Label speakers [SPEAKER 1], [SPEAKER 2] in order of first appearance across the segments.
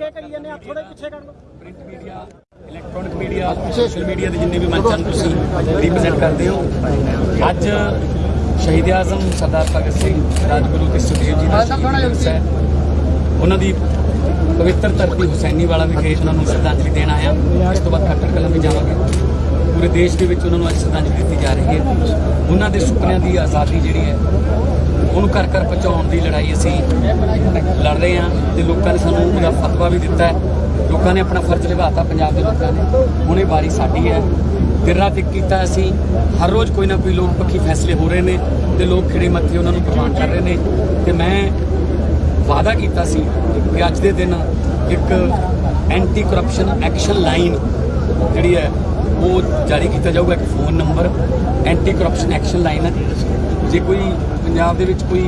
[SPEAKER 1] ਧੱਕੇ ਕਰੀ ਜਾਂਦੇ ਆ? ਥੋੜੇ ਪਿੱਛੇ ਕਰ ਲਓ।
[SPEAKER 2] Print media electronic media social media ਦੇ ਜਿੰਨੇ ਵੀ ਮੰਚਾਂ ਨੂੰ ਤੁਸੀਂ ਰਿਪਰੈਜ਼ੈਂਟ ਕਰਦੇ ਹੋ। ਅੱਜ ਸ਼ਹੀਦ ਆਜ਼ਮ ਸਰਦਾਰ ਭਗਤ ਸਿੰਘ ਰਾਜਗੁਰੂ ਤੇ ਸੁਖਦੇਵ ਜੀ ਦਾ ਸ਼ਹੀਦੀ ਦਿਵਸ ਹੈ। ਉਹਨਾਂ ਦੀ ਪਵਿੱਤਰ ਧਰਤੀ ਹੁਸੈਨੀ ਵਾਲਾ ਵਿਖੇ ਉਹਨਾਂ ਨੂੰ ਸ਼ਰਧਾਂਜਲੀ ਦੇਣ ਆਇਆ। ਇਸ ਤੋਂ ਬਾਅਦ ਖੱਟਰ ਕਲਾਂ ਵੀ ਜਾਵਾਂਗੇ। ਪੂਰੇ ਦੇਸ਼ ਦੇ ਵਿੱਚ ਉਹਨਾਂ ਨੂੰ ਅੱਜ ਸ਼ਰਧਾਂਜਲੀ ਦਿੱਤੀ ਜਾ ਰਹੀ ਹੈ। ਉਹਨਾਂ ਦੇ ਸੁਪਨਿਆਂ ਦੀ ਆਜ਼ਾਦੀ ਜਿਹੜੀ ਹੈ ਉਹਨੂੰ ਘਰ ਘਰ ਪਹੁੰਚਾਉਣ ਦੀ ਲੜਾਈ ਅਸੀਂ ਲੜ ਰਹੇ ਹਾਂ ਤੇ ਲੋਕਾਂ ਨੇ ਸਾਨੂੰ ਉਹਦਾ ਫਤਵਾ ਵੀ ਦਿੱਤਾ ਹੈ। ਲੋਕਾਂ ਨੇ ਆਪਣਾ ਫਰਜ਼ ਨਿਭਾਤਾ ਪੰਜਾਬ ਦੇ ਲੋਕਾਂ ਨੇ। ਹੁਣ ਇਹ ਵਾਰੀ ਸਾਡੀ ਹੈ। ਦਿਨ ਰਾਤ ਇੱਕ ਕੀਤਾ ਅਸੀਂ। ਹਰ ਰੋਜ਼ ਕੋਈ ਨਾ ਕੋਈ ਲੋਕ ਪੱਖੀ ਫੈਸਲੇ ਹੋ ਰਹੇ ਨੇ ਤੇ ਲੋਕ ਖਿੜੇ ਮੱਥੇ ਉਹਨਾਂ ਨੂੰ ਪ੍ਰਵਾਨ ਕਰ ਰਹੇ ਨੇ। ਤੇ ਮੈਂ ਵਾਅਦਾ ਕੀਤਾ ਸੀ ਕਿ ਅੱਜ ਦੇ ਦਿਨ ਇੱਕ ਐਂਟੀ ਕਰਪਸ਼ਨ ਐਕਸ਼ਨ ਲਾਈਨ ਜਿਹੜੀ ਹੈ, ਉਹ ਜਾਰੀ ਕੀਤਾ ਜਾਊਗਾ। ਇੱਕ phone number anti corruption action line ਹੈ। ਜੇ ਕੋਈ ਪੰਜਾਬ ਦੇ ਵਿੱਚ ਕੋਈ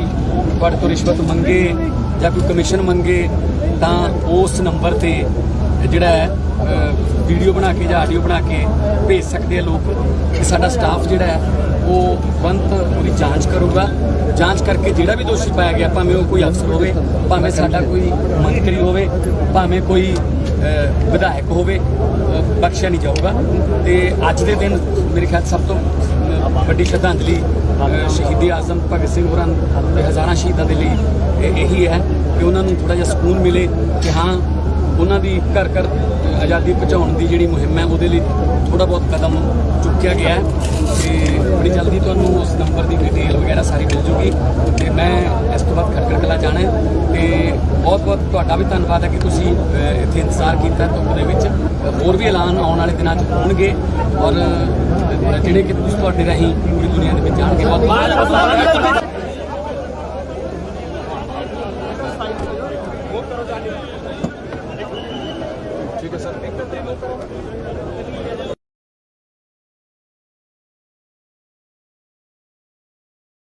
[SPEAKER 2] ਤੁਹਾਡੇ ਤੋਂ ਰਿਸ਼ਵਤ ਮੰਗੇ ਜਾਂ ਕੋਈ ਕਮਿਸ਼ਨ ਮੰਗੇ, ਤਾਂ ਉਸ ਨੰਬਰ ਤੇ ਜਿਹੜਾ ਹੈ ਵੀਡੀਓ ਬਣਾ ਕੇ ਜਾਂ ਆਡੀਓ ਬਣਾ ਕੇ ਭੇਜ ਸਕਦੇ ਆ ਲੋਕ ਤੇ ਸਾਡਾ ਸਟਾਫ ਜਿਹੜਾ ਹੈ, ਉਹ ਬੰਤ ਉਹਦੀ ਜਾਂਚ ਕਰੂਗਾ। ਜਾਂਚ ਕਰਕੇ ਜਿਹੜਾ ਵੀ ਦੋਸ਼ੀ ਪਾਇਆ ਗਿਆ, ਭਾਵੇਂ ਉਹ ਕੋਈ ਅਫਸਰ ਹੋਵੇ, ਭਾਵੇਂ ਸਾਡਾ ਕੋਈ ਮੰਤਰੀ ਹੋਵੇ, ਭਾਵੇਂ ਕੋਈ ਵਿਧਾਇਕ ਹੋਵੇ ਬਖਸ਼ਿਆ ਨਹੀਂ ਜਾਊਗਾ। ਤੇ ਅੱਜ ਦੇ ਦਿਨ ਮੇਰੇ ਖਿਆਲ ਸਭ ਤੋਂ ਵੱਡੀ ਸ਼ਰਧਾਂਜਲੀ ਸ਼ਹੀਦੀ ਆਜ਼ਮ ਭਗਤ ਸਿੰਘ ਹੋਰਾਂ ਦੇ ਹਜ਼ਾਰਾਂ ਸ਼ਹੀਦਾਂ ਦੇ ਲਈ ਇਹ- ਇਹੀ ਹੈ ਕਿ ਉਹਨਾਂ ਨੂੰ ਥੋੜਾ ਜਿਹਾ ਸਕੂਨ ਮਿਲੇ ਕਿ ਹਾਂ, ਉਹਨਾਂ ਦੀ ਘਰ ਘਰ ਆਜ਼ਾਦੀ ਪਹੁੰਚਾਉਣ ਦੀ ਜਿਹੜੀ ਮੁਹਿੰਮ ਹੈ, ਉਹਦੇ ਲਈ ਥੋੜਾ ਬਹੁਤ ਕਦਮ ਚੁੱਕਿਆ ਗਿਆ ਹੈ। ਤੇ ਬੜੀ ਜਲਦੀ ਤੁਹਾਨੂੰ ਉਸ ਨੰਬਰ ਦੀ ਡਿਟੇਲ ਵਗੈਰਾ ਸਾਰੀ ਮਿਲ ਜੂਗੀ। ਤੇ ਮੈਂ ਇਸ ਤੋਂ ਬਾਅਦ ਖਟਕੜ ਕਲਾ ਜਾਣਾ ਹੈ ਤੇ ਬਹੁਤ ਬਹੁਤ ਤੁਹਾਡਾ ਵੀ ਧੰਨਵਾਦ ਹੈ ਕਿ ਤੁਸੀਂ ਇੱਥੇ ਇੰਤਜ਼ਾਰ ਕੀਤਾ ਧੁੱਪ ਦੇ ਵਿੱਚ। ਹੋਰ ਵੀ ਐਲਾਨ ਆਉਣ ਵਾਲੇ ਦਿਨਾਂ 'ਚ ਹੋਣਗੇ। ਔਰ ਜਿਹੜੇ ਕਿ ਤੁਸੀਂ ਤੁਹਾਡੇ ਰਾਹੀਂ ਪੂਰੀ ਦੁਨੀਆ ਦੇ ਵਿੱਚ ਜਾਣਗੇ ਬਹੁਤ ਬਹੁਤ ਧੰਨਵਾਦ।
[SPEAKER 3] ਠੀਕ ਹੈ ਸਰ।